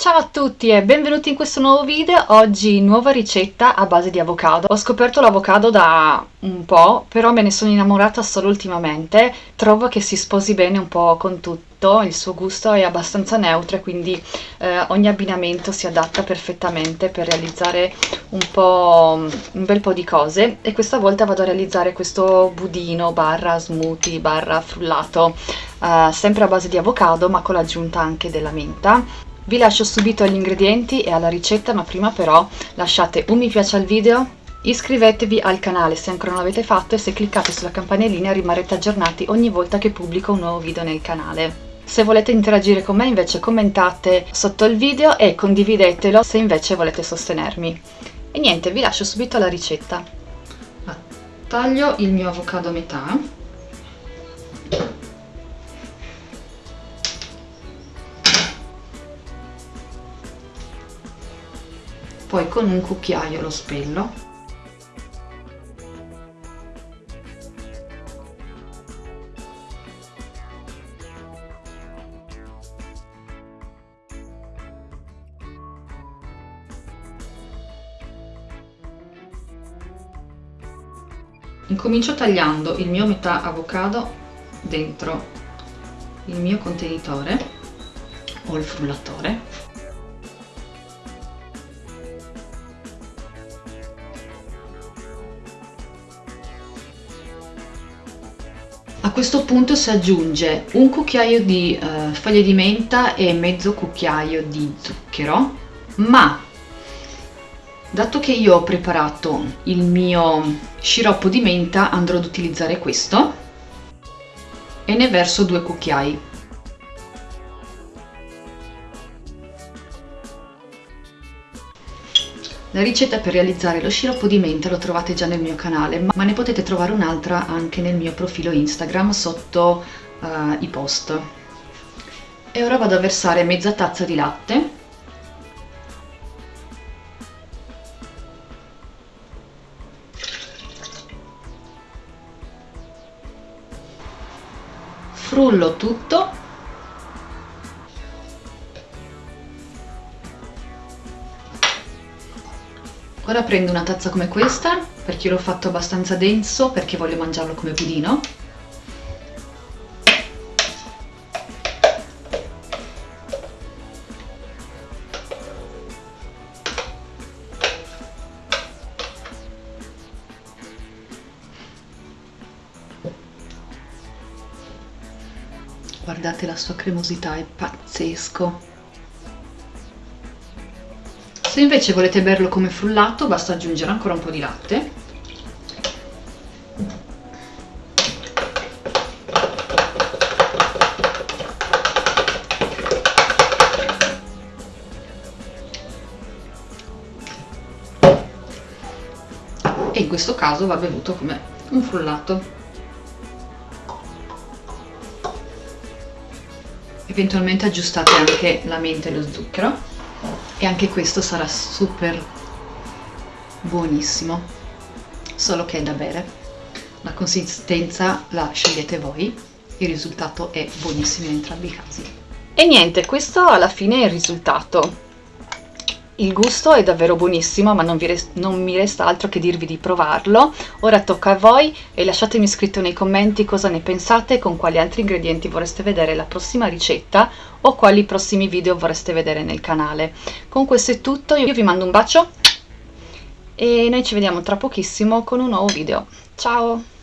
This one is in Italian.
Ciao a tutti e benvenuti in questo nuovo video, oggi nuova ricetta a base di avocado. Ho scoperto l'avocado da un po', però me ne sono innamorata solo ultimamente. Trovo che si sposi bene un po' con tutto, il suo gusto è abbastanza neutro, quindi eh, ogni abbinamento si adatta perfettamente per realizzare un, po', un bel po' di cose. E questa volta vado a realizzare questo budino barra smoothie barra frullato, eh, sempre a base di avocado ma con l'aggiunta anche della menta vi lascio subito agli ingredienti e alla ricetta, ma prima però lasciate un mi piace al video, iscrivetevi al canale se ancora non l'avete fatto e se cliccate sulla campanellina rimarrete aggiornati ogni volta che pubblico un nuovo video nel canale. Se volete interagire con me invece commentate sotto il video e condividetelo se invece volete sostenermi. E niente, vi lascio subito alla ricetta. Taglio il mio avocado a metà poi con un cucchiaio lo spello. Incomincio tagliando il mio metà avocado dentro il mio contenitore o il frullatore A questo punto si aggiunge un cucchiaio di eh, foglie di menta e mezzo cucchiaio di zucchero, ma dato che io ho preparato il mio sciroppo di menta andrò ad utilizzare questo e ne verso due cucchiai. La ricetta per realizzare lo sciroppo di menta lo trovate già nel mio canale, ma ne potete trovare un'altra anche nel mio profilo Instagram sotto uh, i post. E ora vado a versare mezza tazza di latte. Frullo tutto Ora prendo una tazza come questa, perché l'ho fatto abbastanza denso, perché voglio mangiarlo come budino. Guardate la sua cremosità, è pazzesco! Se invece volete berlo come frullato basta aggiungere ancora un po' di latte. E in questo caso va bevuto come un frullato. Eventualmente aggiustate anche la menta e lo zucchero e anche questo sarà super buonissimo. Solo che è da bere. La consistenza la scegliete voi. Il risultato è buonissimo in entrambi i casi. E niente questo alla fine è il risultato il gusto è davvero buonissimo, ma non, non, mi resta altro che dirvi di provarlo. Ora tocca a voi e lasciatemi scritto nei commenti cosa ne pensate e con quali altri ingredienti vorreste vedere la prossima ricetta o quali prossimi video vorreste vedere nel canale. Con questo è tutto, io vi mando un bacio e noi ci vediamo tra pochissimo con un nuovo video. Ciao!